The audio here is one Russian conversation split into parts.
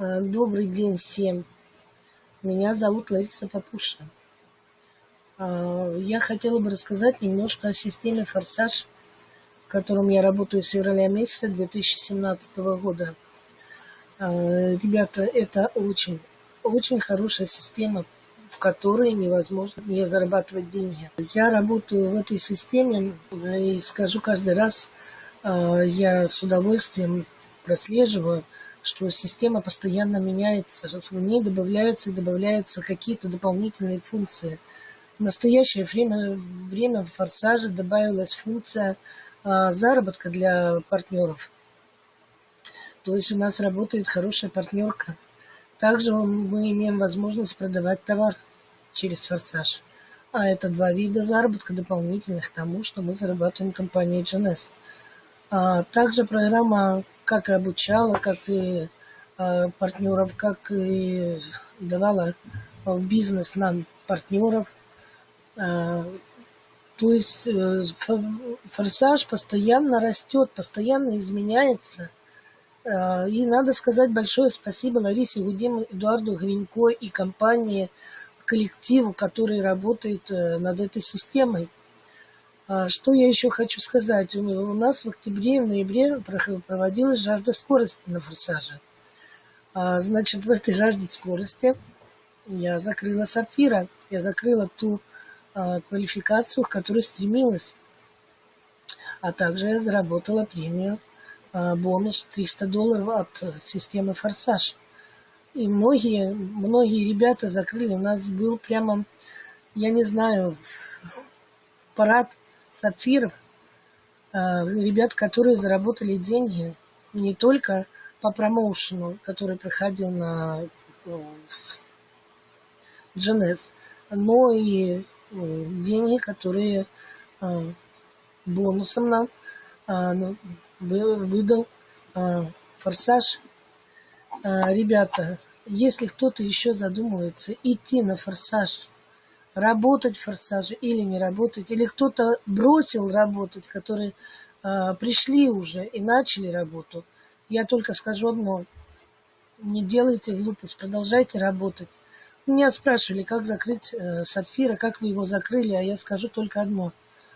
Э, Добрый день всем. Меня зовут Лариса Папуша. Э, Я хотела бы рассказать немножко о системе «Форсаж», в котором я работаю с февраля месяца 2017 года. Э, Ребята, это очень, очень хорошая система, в которой невозможно не зарабатывать деньги. Я работаю в этой системе и скажу каждый раз, я с удовольствием прослеживаю, что система постоянно меняется, что в ней добавляются и добавляются какие-то дополнительные функции. В настоящее время, время в «Форсаже» добавилась функция а, заработка для партнеров. То есть у нас работает хорошая партнерка. Также мы имеем возможность продавать товар через «Форсаж». А это два вида заработка дополнительных к тому, что мы зарабатываем в компании GNS. А также программа как обучала, как и э, партнеров, как и давала в бизнес нам партнеров. Э, то есть э, форсаж постоянно растет, постоянно изменяется. Э, и надо сказать большое спасибо Ларисе Гудему, Эдуарду Гринько и компании, коллективу, который работает над этой системой. А, что я еще хочу сказать? У нас в октябре и в ноябре проводилась жажда скорости на форсаже. А, значит, в этой жажде скорости я закрыла сапфира. Я закрыла ту а, квалификацию, к которой стремилась. А также я заработала премию бонус 300 долларов от системы «Форсаж». И многие, многие ребята закрыли. У нас был прямо, я не знаю, парад сапфиров, а, ребят, которые заработали деньги не только по промоушену, который проходил на GNS, но и деньги, которые а, бонусом нам а, ну, выдал форсаж. Ребята, если кто-то еще задумывается идти на форсаж работать в форсаже или не работать, или кто-то бросил работать, которые э, пришли уже и начали работу, я только скажу одно. Не делайте глупость, продолжайте работать. Меня спрашивали, как закрыть э, сапфира, как вы его закрыли, а я скажу только одно.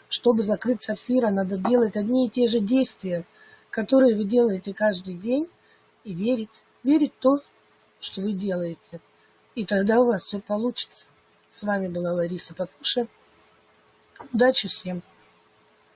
Чтобы закрыть сапфира, надо делать одни и те же действия, которые вы делаете каждый день, и верить. Верить в то, что вы делаете. И тогда у вас все получится. С вами была Лариса Папуша. Удачи всем!